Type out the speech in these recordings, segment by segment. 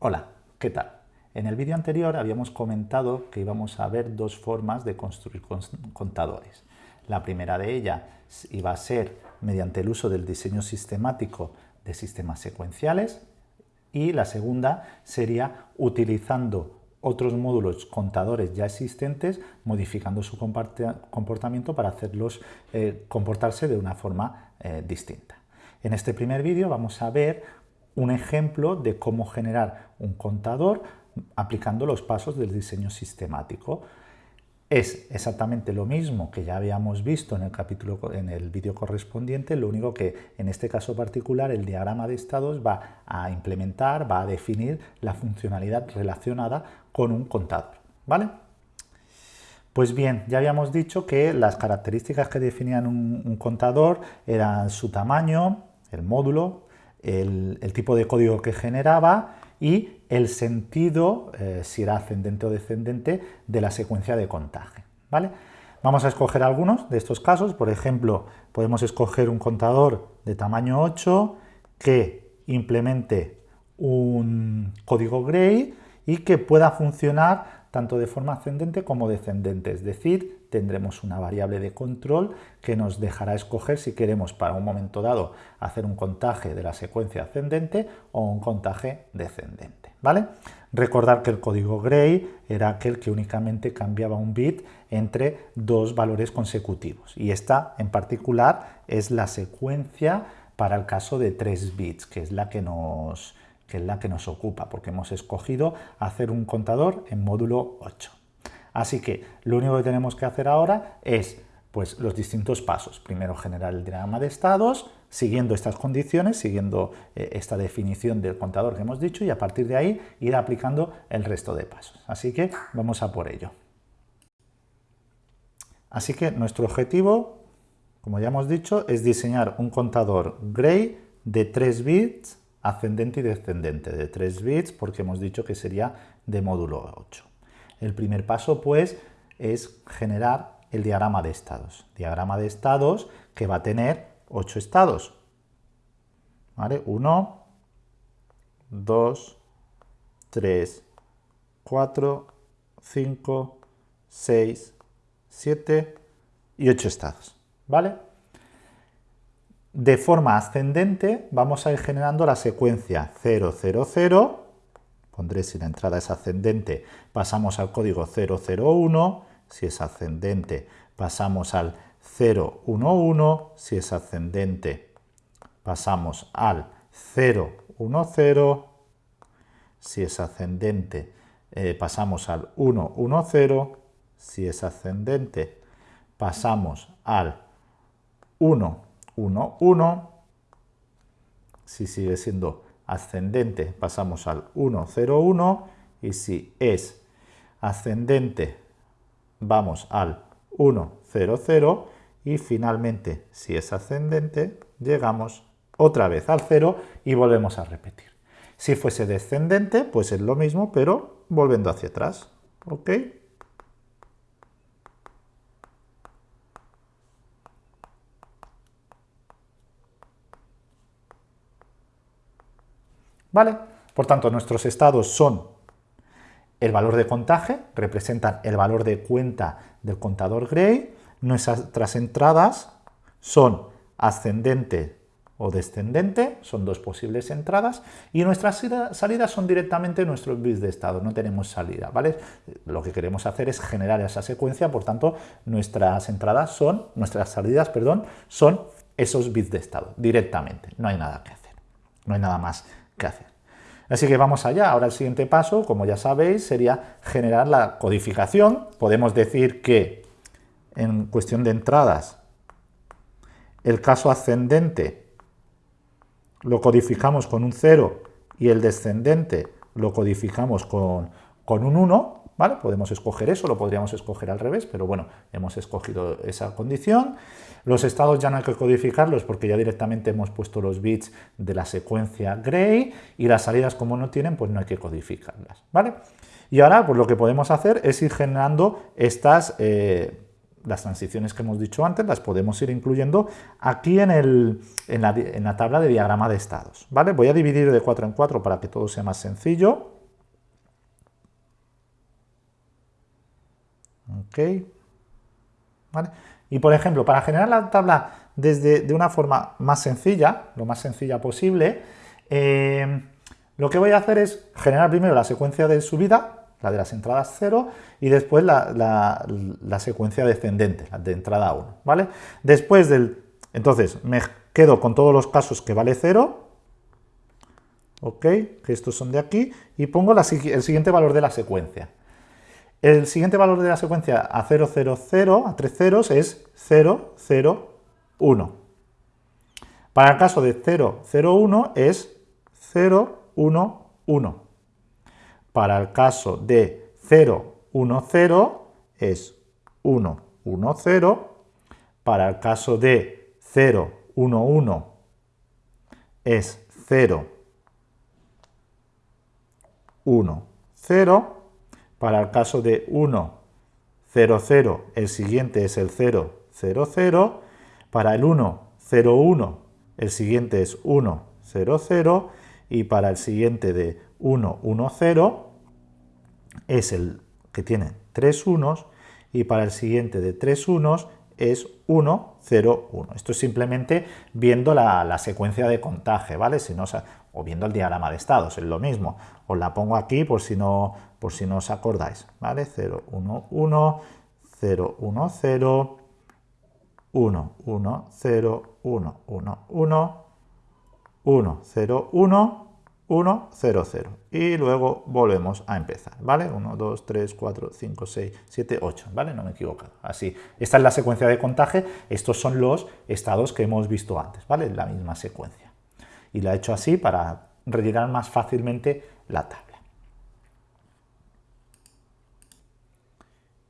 Hola, ¿qué tal? En el vídeo anterior habíamos comentado que íbamos a ver dos formas de construir contadores. La primera de ellas iba a ser mediante el uso del diseño sistemático de sistemas secuenciales y la segunda sería utilizando otros módulos contadores ya existentes, modificando su comportamiento para hacerlos eh, comportarse de una forma eh, distinta. En este primer vídeo vamos a ver un ejemplo de cómo generar un contador aplicando los pasos del diseño sistemático. Es exactamente lo mismo que ya habíamos visto en el capítulo, en el vídeo correspondiente, lo único que en este caso particular el diagrama de estados va a implementar, va a definir la funcionalidad relacionada con un contador. ¿vale? Pues bien, ya habíamos dicho que las características que definían un contador eran su tamaño, el módulo, el, tipo de código que generaba y el sentido, eh, si era ascendente o descendente, de la secuencia de contaje. ¿vale? Vamos a escoger algunos de estos casos. Por ejemplo, podemos escoger un contador de tamaño 8 que implemente un código gray y que pueda funcionar tanto de forma ascendente como descendente, es decir, tendremos una variable de control que nos dejará escoger si queremos para un momento dado hacer un contaje de la secuencia ascendente o un contaje descendente. ¿vale? Recordar que el código Gray era aquel que únicamente cambiaba un bit entre dos valores consecutivos y esta en particular es la secuencia para el caso de 3 bits, que es la que nos, que es la que nos ocupa, porque hemos escogido hacer un contador en módulo 8. Así que lo único que tenemos que hacer ahora es pues, los distintos pasos. Primero generar el diagrama de estados, siguiendo estas condiciones, siguiendo eh, esta definición del contador que hemos dicho y a partir de ahí ir aplicando el resto de pasos. Así que vamos a por ello. Así que nuestro objetivo, como ya hemos dicho, es diseñar un contador gray de 3 bits ascendente y descendente, de 3 bits porque hemos dicho que sería de módulo 8. El primer paso, pues, es generar el diagrama de estados. Diagrama de estados que va a tener 8 estados. ¿Vale? 1, 2, 3, 4, 5, 6, 7 y 8 estados. ¿Vale? De forma ascendente vamos a ir generando la secuencia 0, 0, 0, pondré si la entrada es ascendente, pasamos al código 001, si es ascendente pasamos al 011, si es ascendente pasamos al 010, si es ascendente eh, pasamos al 110, si es ascendente pasamos al 111, si sigue siendo ascendente pasamos al 101 y si es ascendente vamos al 100 y finalmente si es ascendente llegamos otra vez al 0 y volvemos a repetir. Si fuese descendente pues es lo mismo pero volviendo hacia atrás. ¿ok? ¿Vale? Por tanto, nuestros estados son el valor de contaje, representan el valor de cuenta del contador Gray, nuestras entradas son ascendente o descendente, son dos posibles entradas, y nuestras salidas son directamente nuestros bits de estado, no tenemos salida, ¿vale? Lo que queremos hacer es generar esa secuencia, por tanto, nuestras entradas son, nuestras salidas, perdón, son esos bits de estado, directamente, no hay nada que hacer, no hay nada más hacer. Así que vamos allá. Ahora el siguiente paso, como ya sabéis, sería generar la codificación. Podemos decir que en cuestión de entradas, el caso ascendente lo codificamos con un 0 y el descendente lo codificamos con, con un 1, ¿vale? Podemos escoger eso, lo podríamos escoger al revés, pero bueno, hemos escogido esa condición. Los estados ya no hay que codificarlos porque ya directamente hemos puesto los bits de la secuencia gray y las salidas como no tienen, pues no hay que codificarlas, ¿vale? Y ahora pues lo que podemos hacer es ir generando estas, eh, las transiciones que hemos dicho antes las podemos ir incluyendo aquí en, el, en, la, en la tabla de diagrama de estados. ¿vale? Voy a dividir de 4 en 4 para que todo sea más sencillo. Y por ejemplo, para generar la tabla desde, de una forma más sencilla, lo más sencilla posible, eh, lo que voy a hacer es generar primero la secuencia de subida, la de las entradas 0, y después la, secuencia descendente, la de entrada 1, ¿vale? Después del... Entonces, me quedo con todos los casos que vale 0, ¿ok? Que estos son de aquí, y pongo el siguiente valor de la secuencia. El siguiente valor de la secuencia a 0, 0, 0, a 3 ceros, es 0, 0, 1. Para el caso de 0, 0, 1 es 0, 1, 1. Para el caso de 0, 1, 0 es 1, 1, 0. Para el caso de 0, 1, 1 es 0, 1, 0. Para el caso de 1, 0, 0, el siguiente es el 0, 0, 0. Para el 1, 0, 1, el siguiente es 1, 0, 0. Y para el siguiente de 1, 1, 0, es el que tiene tres unos y para el siguiente de tres unos es 1, 0, 1. Esto es simplemente viendo la, secuencia de contaje, ¿vale? Si no, o viendo el diagrama de estados, es lo mismo. Os la pongo aquí por si no, por si no os acordáis, ¿vale? 0, 1, 1, 0, 1, 0, 1, 1, 0, 1, 1, 1, 1, 0, 1, 1, 0, 0. Y luego volvemos a empezar, ¿vale? 1, 2, 3, 4, 5, 6, 7, 8, ¿vale? No me he equivocado. Así, esta es la secuencia de contaje, estos son los estados que hemos visto antes, ¿vale? La misma secuencia. Y la he hecho así para rellenar más fácilmente la tabla.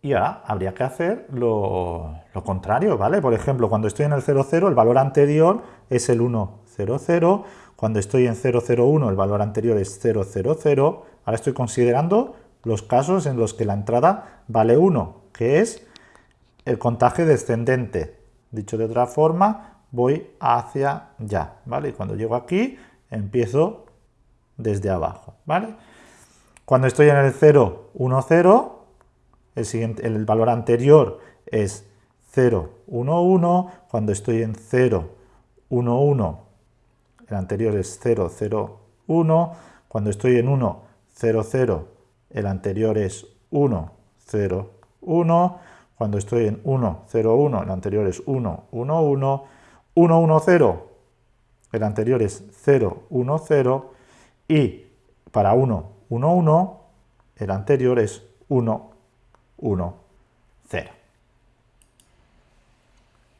Y ahora habría que hacer lo, contrario, ¿vale? Por ejemplo, cuando estoy en el 0, 0, el valor anterior es el 1, 0, 0, cuando estoy en 001 el valor anterior es 000. Ahora estoy considerando los casos en los que la entrada vale 1, que es el contaje descendente. Dicho de otra forma, voy hacia ya, ¿vale? Y cuando llego aquí, empiezo desde abajo, ¿vale? Cuando estoy en el 0, 1, 0, el, siguiente, el valor anterior es 0, 1, 1. Cuando estoy en 0, 1, 1, el anterior es 0, 0, 1. Cuando estoy en 1, 0, 0, el anterior es 1, 0, 1. Cuando estoy en 1, 0, 1, el anterior es 1, 1, 1. 1, 1, 0, el anterior es 0, 1, 0. Y para 1, 1, 1, el anterior es 1, 1, 0.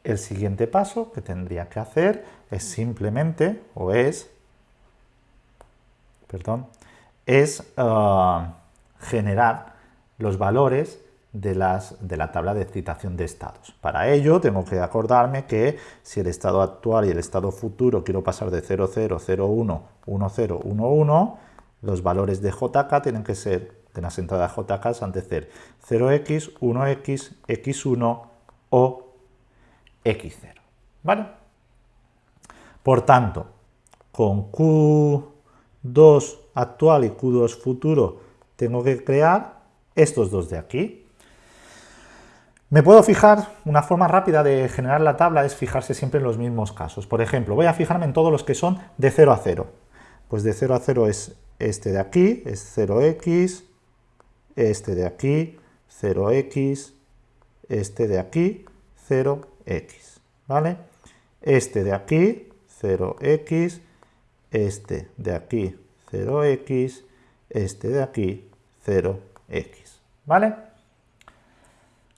El siguiente paso que tendría que hacer es simplemente, o es, perdón, es ah, generar los valores de, las, de la tabla de excitación de estados. Para ello tengo que acordarme que si el estado actual y el estado futuro quiero pasar de 0, 0, 0, 1, 1, 0, 1, 1, los valores de JK tienen que ser, de las entradas JK han de ser 0x, 1x, x1 o x0. ¿Vale? Por tanto, con Q2 actual y Q2 futuro tengo que crear estos dos de aquí. Me puedo fijar, una forma rápida de generar la tabla es fijarse siempre en los mismos casos. Por ejemplo, voy a fijarme en todos los que son de 0 a 0. Pues de 0 a 0 es este de aquí, es 0x, este de aquí, 0x, este de aquí, 0x, ¿vale? Este de aquí, 0x, este de aquí, 0x, este de aquí, 0x, ¿vale?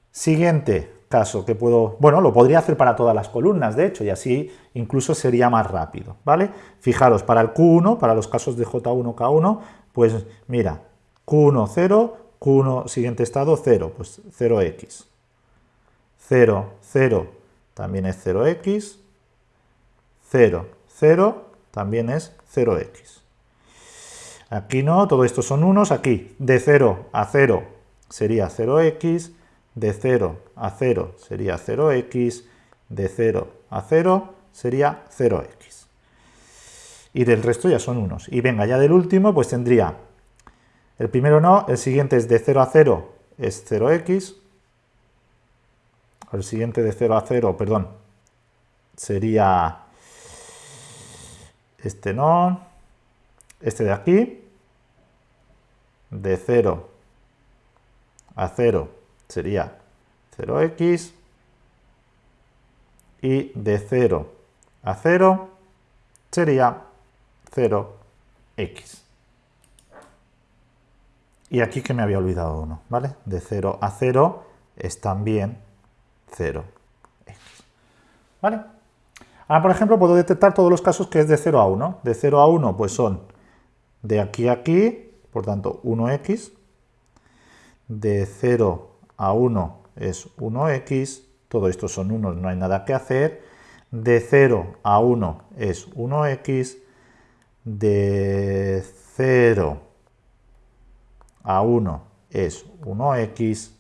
Siguiente caso que puedo, bueno, lo podría hacer para todas las columnas, de hecho, y así incluso sería más rápido, ¿vale? Fijaros, para el Q1, para los casos de J1, K1, pues mira, Q1, 0, Q1, siguiente estado, 0, pues 0x. 0, 0 también es 0x, 0, 0 también es 0x. Aquí no, todo esto son unos, aquí de 0 a 0 sería 0x, de 0 a 0 sería 0x, de 0 a 0 sería 0x. Y del resto ya son unos. Y venga, ya del último, pues tendría, el primero no, el siguiente es de 0 a 0 es 0x, el siguiente de 0 a 0, perdón, sería este no, este de aquí, de 0 a 0 sería 0x, y de 0 a 0 sería 0x. Y aquí que me había olvidado uno, ¿vale? De 0 a 0 es también 0x. ¿Vale? Ahora, por ejemplo, puedo detectar todos los casos que es de 0 a 1. De 0 a 1, pues son de aquí a aquí, por tanto, 1x. De 0 a 1 es 1x. Todo esto son 1, no hay nada que hacer. De 0 a 1 es 1x. De 0 a 1 es 1x,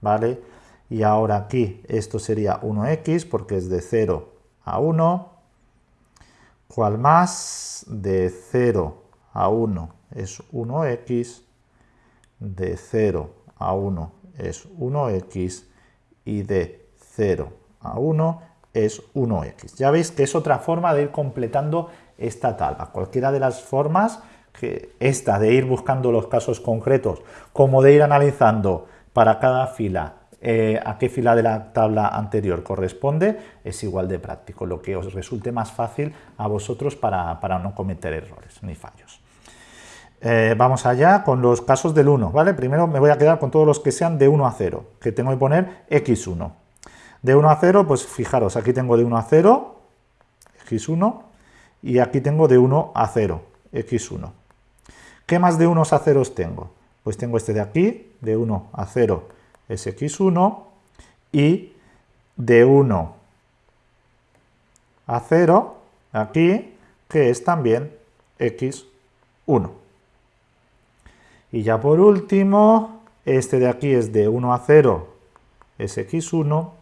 ¿vale? Y ahora aquí esto sería 1x porque es de 0 a 1. ¿Cuál más? De 0 a 1 es 1x. De 0 a 1 es 1x. Y de 0 a 1 es 1x. Ya veis que es otra forma de ir completando esta tabla. Cualquiera de las formas, que esta de ir buscando los casos concretos, como de ir analizando para cada fila eh, a qué fila de la tabla anterior corresponde, es igual de práctico, lo que os resulte más fácil a vosotros para, no cometer errores ni fallos. Eh, vamos allá con los casos del 1, ¿vale? Primero me voy a quedar con todos los que sean de 1 a 0, que tengo que poner x1. De 1 a 0, pues fijaros, aquí tengo de 1 a 0, x1, y aquí tengo de 1 a 0, x1. ¿Qué más de 1 a 0 tengo? Pues tengo este de aquí, de 1 a 0, es x1 y de 1 a 0 aquí, que es también x1. Y ya por último, este de aquí es de 1 a 0, es x1.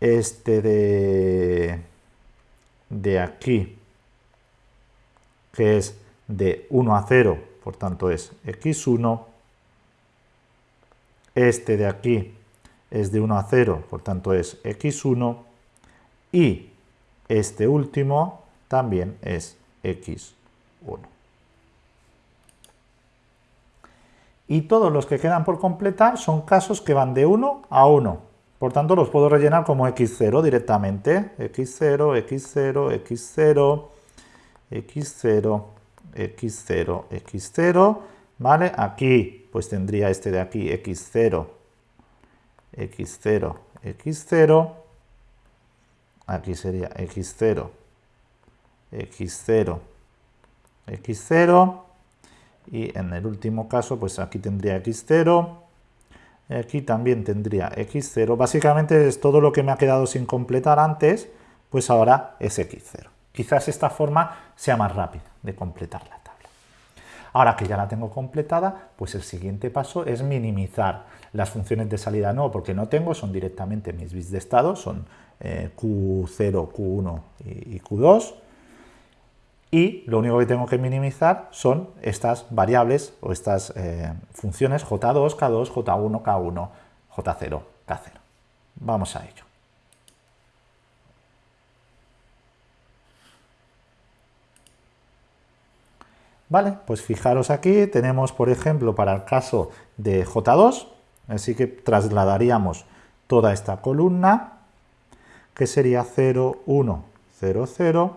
Este de, de aquí, que es de 1 a 0, por tanto es x1 este de aquí es de 1 a 0, por tanto es x1. Y este último también es x1. Y todos los que quedan por completar son casos que van de 1 a 1. Por tanto, los puedo rellenar como x0 directamente. x0, x0, x0, x0, x0, x0. ¿Vale? Aquí pues tendría este de aquí x0, x0, x0, aquí sería x0, x0, x0, y en el último caso, pues aquí tendría x0, aquí también tendría x0, básicamente es todo lo que me ha quedado sin completar antes, pues ahora es x0. Quizás esta forma sea más rápida de completarla. Ahora que ya la tengo completada, pues el siguiente paso es minimizar las funciones de salida no, porque no tengo, son directamente mis bits de estado, son eh, Q0, Q1 y, Q2, y lo único que tengo que minimizar son estas variables o estas eh, funciones J2, K2, J1, K1, J0, K0. Vamos a ello. Vale, pues fijaros aquí, tenemos por ejemplo para el caso de J2, así que trasladaríamos toda esta columna, que sería 0, 1, 0, 0.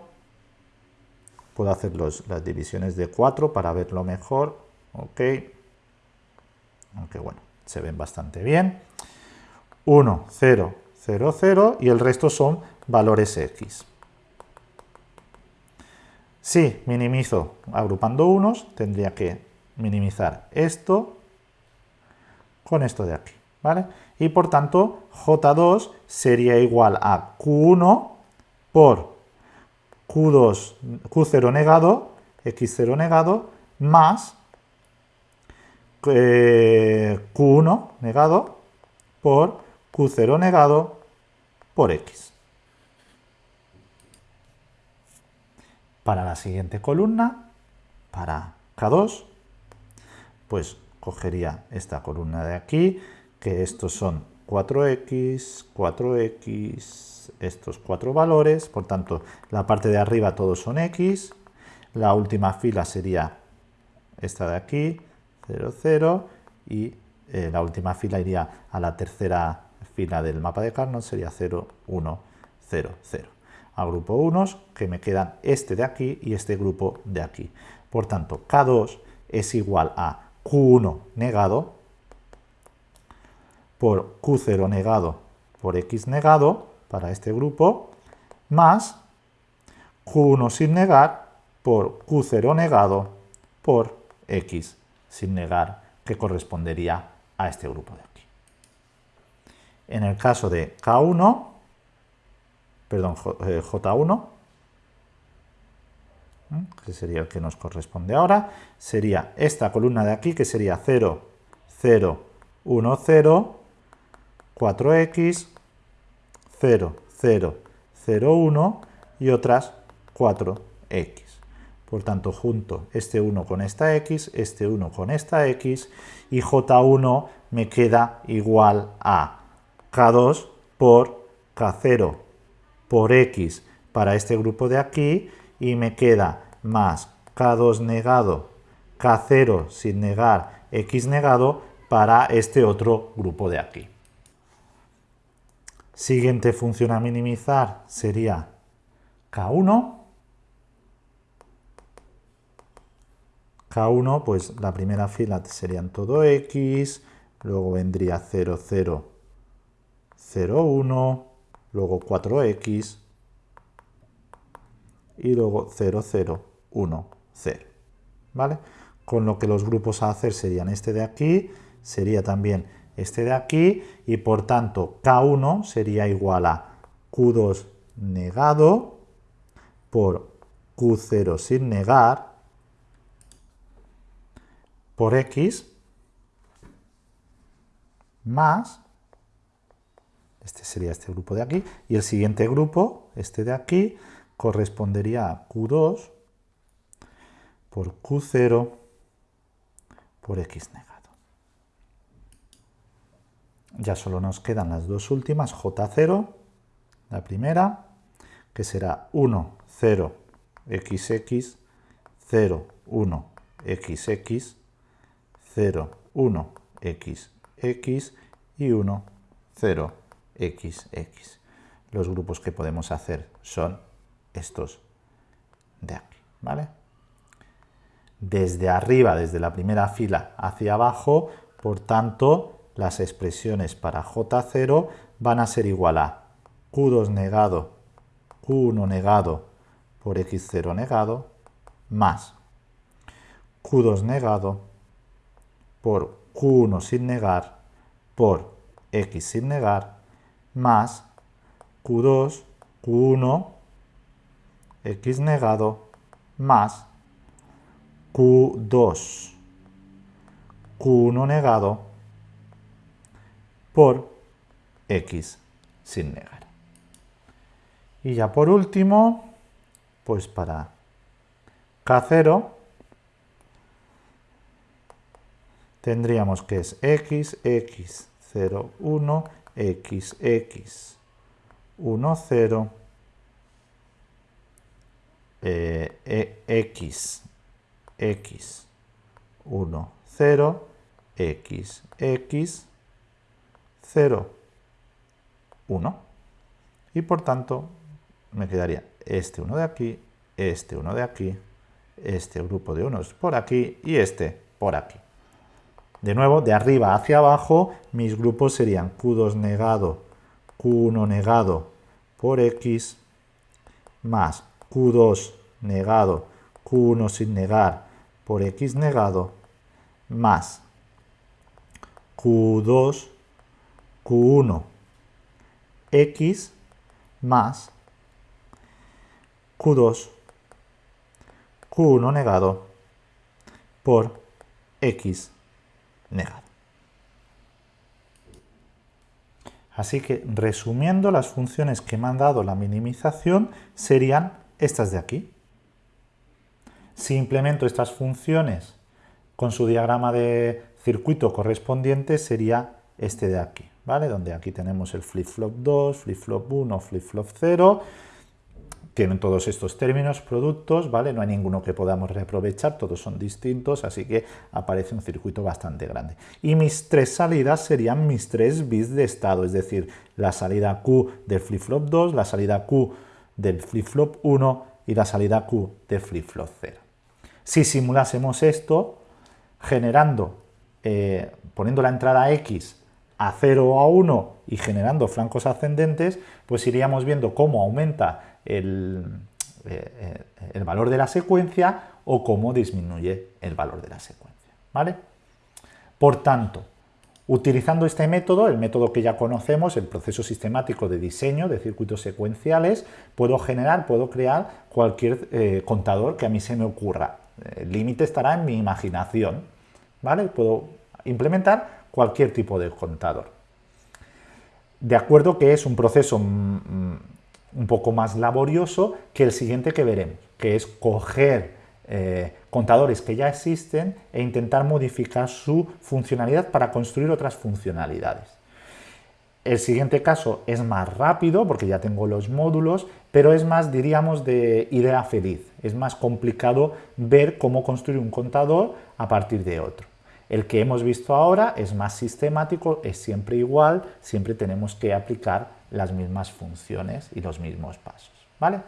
Puedo hacer las divisiones de 4 para verlo mejor, ok. Aunque bueno, se ven bastante bien. 1, 0, 0, 0 y el resto son valores X. Si minimizo agrupando unos, tendría que minimizar esto con esto de aquí, ¿vale? Y por tanto, J2 sería igual a Q1 por Q2, Q0 negado, X0 negado, más eh, Q1 negado, por Q0 negado por X. Para la siguiente columna, para K2, pues cogería esta columna de aquí, que estos son 4x, 4x, estos cuatro valores, por tanto la parte de arriba todos son x, la última fila sería esta de aquí, 0, 0, y eh, la última fila iría a la tercera fila del mapa de Carnot, sería 0, 1, 0, 0. A grupo 1 que me quedan este de aquí y este grupo de aquí. Por tanto, K2 es igual a Q1 negado por Q0 negado por X negado para este grupo, más Q1 sin negar por Q0 negado por X sin negar, que correspondería a este grupo de aquí. En el caso de K1, perdón, J1, eh, que sería el que nos corresponde ahora, sería esta columna de aquí, que sería 0, 0, 1, 0, 4x, 0, 0, 0, 1 y otras 4x. Por tanto, junto este 1 con esta x, este 1 con esta x, y j1 me queda igual a k2 por k0 por x para este grupo de aquí, y me queda más k2 negado, k0 sin negar, x negado para este otro grupo de aquí. Siguiente función a minimizar sería K1. K1, pues la primera fila serían todo X, luego vendría 0, 0, 0, 1, luego 4X y luego 0, 0, 1, 0. ¿Vale? Con lo que los grupos a hacer serían este de aquí, sería también este de aquí y por tanto K1 sería igual a Q2 negado por Q0 sin negar por X más, este sería este grupo de aquí, y el siguiente grupo, este de aquí, correspondería a Q2 por Q0 por X negado. Ya solo nos quedan las dos últimas, J0, la primera, que será 1, 0, xx, 0, 1, xx, 0, 1, xx y 1, 0, xx. Los grupos que podemos hacer son estos de aquí, ¿vale? Desde arriba, desde la primera fila hacia abajo, por tanto, las expresiones para J0 van a ser igual a Q2 negado, Q1 negado por X0 negado, más Q2 negado por Q1 sin negar por X sin negar, más Q2, Q1, X negado, más Q2, Q1 negado, por x sin negar. Y ya por último, pues para K0 tendríamos que es x, x, 0, 1, x, x, 1, 0, x, x, 1, 0, x, x, 0, 1. Y por tanto me quedaría este uno de aquí, este uno de aquí, este grupo de unos por aquí y este por aquí. De nuevo, de arriba hacia abajo, mis grupos serían Q2 negado, Q1 negado por X, más Q2 negado, Q1 sin negar por X negado, más Q2 Q1 X más Q2 Q1 negado por X negado. Así que, resumiendo, las funciones que me han dado la minimización serían estas de aquí. Si implemento estas funciones con su diagrama de circuito correspondiente, sería este de aquí, ¿vale? Donde aquí tenemos el flip-flop 2, flip-flop 1, flip-flop 0, tienen todos estos términos, productos, ¿vale? No hay ninguno que podamos reaprovechar, todos son distintos, así que aparece un circuito bastante grande. Y mis tres salidas serían mis tres bits de estado, es decir, la salida Q del flip-flop 2, la salida Q del flip-flop 1 y la salida Q del flip-flop 0. Si simulásemos esto, generando, eh, poniendo la entrada X a 0 o a 1 y generando flancos ascendentes, pues iríamos viendo cómo aumenta el, eh, eh, el valor de la secuencia o cómo disminuye el valor de la secuencia. ¿vale? Por tanto, utilizando este método, el método que ya conocemos, el proceso sistemático de diseño de circuitos secuenciales, puedo generar, puedo crear cualquier eh, contador que a mí se me ocurra. El límite estará en mi imaginación. ¿vale? Puedo implementar cualquier tipo de contador. De acuerdo que es un proceso mm, mm, un poco más laborioso que el siguiente que veremos, que es coger eh, contadores que ya existen e intentar modificar su funcionalidad para construir otras funcionalidades. El siguiente caso es más rápido porque ya tengo los módulos, pero es más, diríamos, de idea feliz. Es más complicado ver cómo construir un contador a partir de otro. El que hemos visto ahora es más sistemático, es siempre igual, siempre tenemos que aplicar las mismas funciones y los mismos pasos. ¿vale?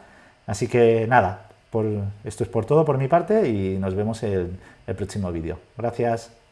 Así que nada, esto es por todo por mi parte y nos vemos en el próximo vídeo. Gracias.